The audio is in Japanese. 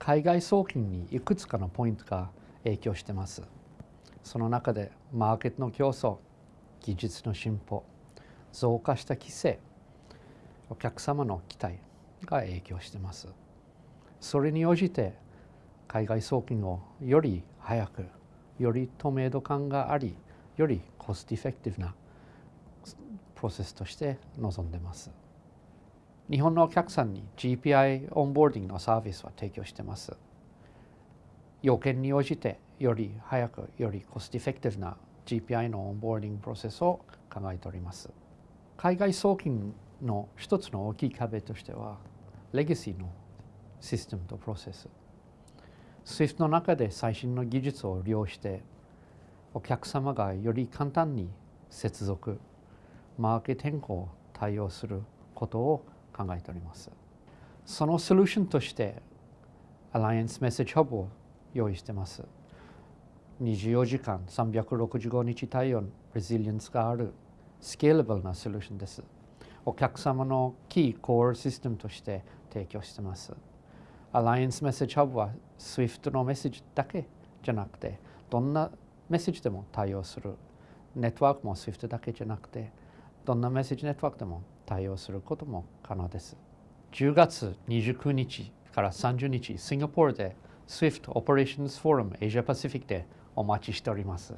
海外送金にいくつかのポイントが影響してます。その中でマーケットの競争、技術の進歩、増加した規制、お客様の期待が影響してます。それに応じて海外送金をより早く、より透明度感があり、よりコストエフェクティブなプロセスとして臨んでます。日本のお客さんに GPI オンボーディングのサービスは提供しています。要件に応じてより早くより cost effective な GPI の onboarding process を考えております。海外送金の一つの大きい壁としてはレガシーのシステムとプロセス。SWIFT の中で最新の技術を利用してお客様がより簡単に接続、マーケット変更を対応することを考えております。そのソリューションとして、アライアンスメッセージハブを用意しています。24時間365日対応レジリエンスがあるスケーラブルなソリューションです。お客様のキーコアシステムとして提供しています。アライアンスメッセージハブは SWIFT のメッセージだけじゃなくて、どんなメッセージでも対応する。ネットワークも SWIFT だけじゃなくて、どんなメッセージネットワークでも対応することも可能です。10月29日から30日、シンガポールで SWIFT Operations Forum Asia Pacific でお待ちしております。